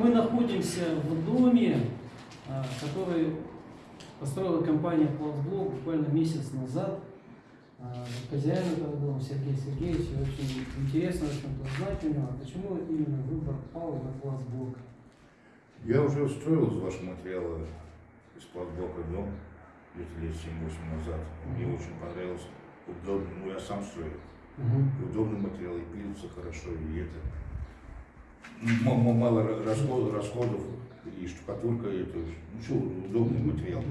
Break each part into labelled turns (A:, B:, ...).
A: мы находимся в доме, а, который построила компания Пластблок буквально месяц назад. А, Хозяин этого дома Сергей Сергеевич, очень интересно, в общем-то, узнать у него, а почему именно выбор пал на Пластблок.
B: Я уже устроил из вашего материала из Пластблока дом где-то лет 7-8 назад. Мне очень понравился. Удобный, ну я сам строил. И удобный материал, и пилится хорошо, и это. Мало ра- расходов, расходов и штукатурка, это, ну что, удобный материал.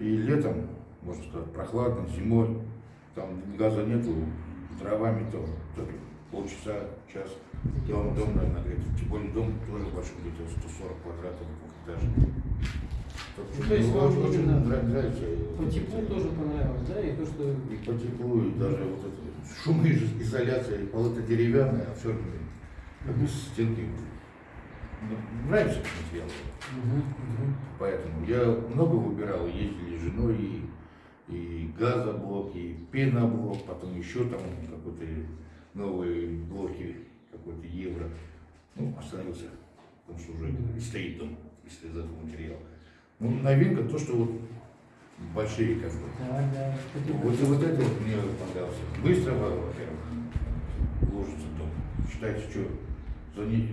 B: И летом, можно сказать, прохладно, зимой, там газа нету, дровами то, то полчаса, час, дом, дом надо нагреть. Тем более дом тоже большой, где-то 140 квадратов, двухэтажный.
A: Ну, то есть вам
B: очень, нравится.
A: По теплу тоже понравилось, да, и то, что
B: И по теплу, и даже вот это шумоизоляция, и полы-то деревянные, а все как бы стенки. Ну, Нравится материал.
A: Мгм, мгм.
B: Поэтому я много выбирал, ездили с женой, и, и газоблок, и пеноблок, потом еще там какой-то новые блоки, какой-то евро. Ну, остановился, потому что уже и стоит дом, если из этого материала. Ну, новинка то, что вот большие как бы.
A: Да, да. Хотел
B: Вот, вот это вот мне понравился. Быстро, во-первых, ложится дом. Считайте, что за, не-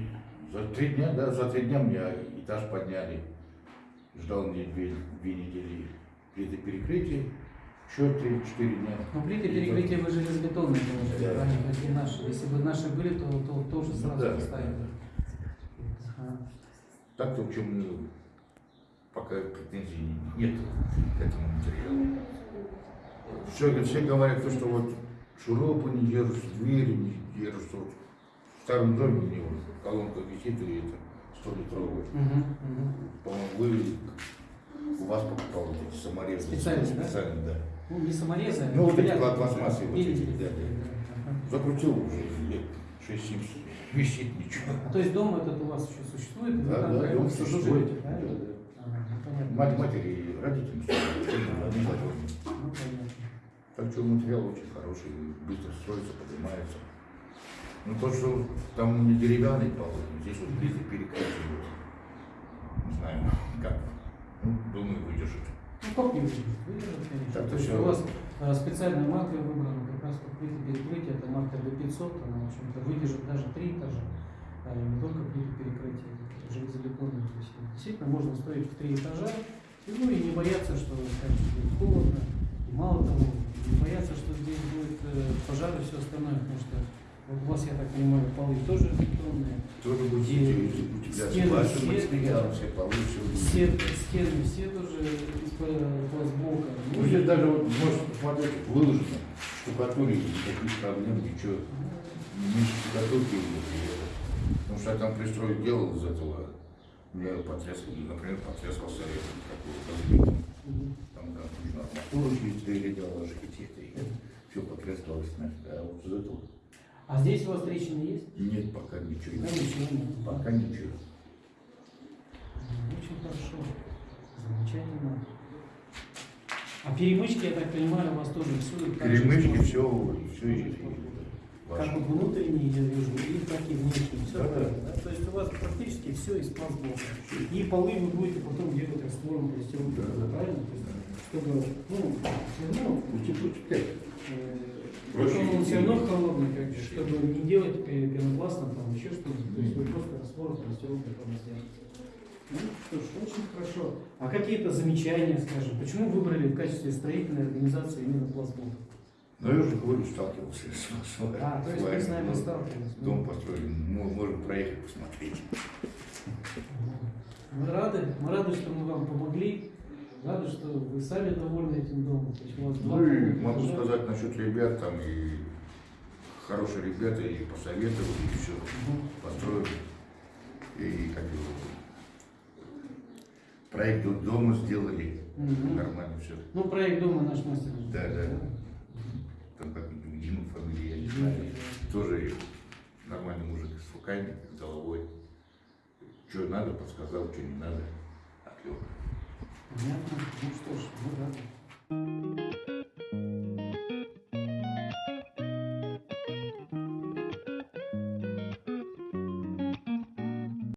B: за три дня, да, за три дня мне этаж подняли. Ждал мне две, две недели плиты перекрытия, еще три-четыре дня.
A: Ну, плиты перекрытия вы железобетонные положили,
B: Да.
A: правильно? То наши. Если бы наши были, то, то тоже
B: Ну
A: сразу
B: да.
A: поставили. Ага.
B: Так-то, в чем ну, пока претензий нет к этому материалу. Все, все говорят, то, что вот шурупы не держатся, двери не держатся. Старом доме у него колонка висит, и это 100-литровая.
A: Мгм, мгм.
B: По-моему, вы, у вас покупал вот эти саморезы.
A: Специальные, да?
B: Специальные, да.
A: Ну, не саморезы.
B: Ну, вот эти
A: а
B: пла- пластмассовые вот эти, да,
A: да.
B: Закрутил уже лет 6-7, висит ничего.
A: А То есть дом этот у вас еще существует?
B: Да,
A: там
B: да, дом существует.
A: живете, правильно?
B: Да, да.
A: Ага, ну.
B: Мать, матери и родителям они.
A: Ну, понятно.
B: Так что материал очень хороший, быстро строится, поднимается. Ну то, что там не деревянный пол, здесь вот плиты перекрытия. вот. Не знаю, как. Ну, думаю, выдержит.
A: Ну, как не выдержит? Выдержит, конечно.
B: Так,
A: То
B: то
A: есть у вас э, специальная марка выбрана, как раз вот плиты перекрытия, это марка B500, она, в общем-то, выдержит даже три этажа, а не только плиты перекрытия, это железобетонные. То есть действительно можно строить в три этажа, и, ну и не бояться, что скажем, будет холодно, и мало того, не бояться, что здесь будет э, пожар и все остальное, потому что у вас, я так понимаю, полы тоже бетонные,
B: Тоже будет
A: Стены,
B: утепляться.
A: стены,
B: Ваши материалы, все полы, все
A: стены, все тоже из пла- пластблока.
B: Ну, здесь даже вот, можете посмотреть, выложено, штукатуре никаких проблем, ничего. Не меньше штукатурки. Потому что я там пристрой делал из этого, у меня потрескал, например, потрескался какой-то
A: Мгм.
B: Там, да, нужно арматуру через двери делал, архитектор, все потрескалось нафиг. А вот из этого
A: А здесь у вас трещины есть?
B: нет пока ничего.
A: Да, ничего нет.
B: Пока ничего.
A: Очень хорошо. Замечательно. А перемычки, я так понимаю, у вас тоже же
B: Перемычки, все, все есть.
A: Как вот внутренние, я вижу, и так и внешние. Все
B: Да, да.
A: да? То есть у вас практически все из пластблока. И полы вы будете потом делать раствором полистирол,
B: Да, да.
A: правильно? То есть, чтобы, ну, все равно Э,
B: Проще
A: Потом он все равно холодный, как бы, чтобы не делать пе- пенопластом, там еще что-нибудь. То есть вы просто раствор полистирол потом сделаете. Ну что ж, очень хорошо. А какие-то замечания, скажем, почему выбрали в качестве строительной организации именно пластблок?
B: Ну, я уже говорю, сталкивался с, с,
A: А, то есть вы с нами
B: ну,
A: сталкивались.
B: Дом построили, Мо- можем проехать посмотреть.
A: Мы рады, мы рады, что мы вам помогли. Рады, что вы сами довольны этим домом. То
B: Ну и могу сказать насчет ребят, там и хорошие ребята, и посоветовали, и все построили. И как его, проект до- дома сделали,
A: Мгм.
B: нормально все.
A: Ну, проект дома наш мастер.
B: Да, да. Там как Дима фамилия, я не знаю. Тоже нормальный мужик с руками, с головой. Что надо, подсказал, что не надо. Отлег.
A: Понятно. Ну что ж, мы рады.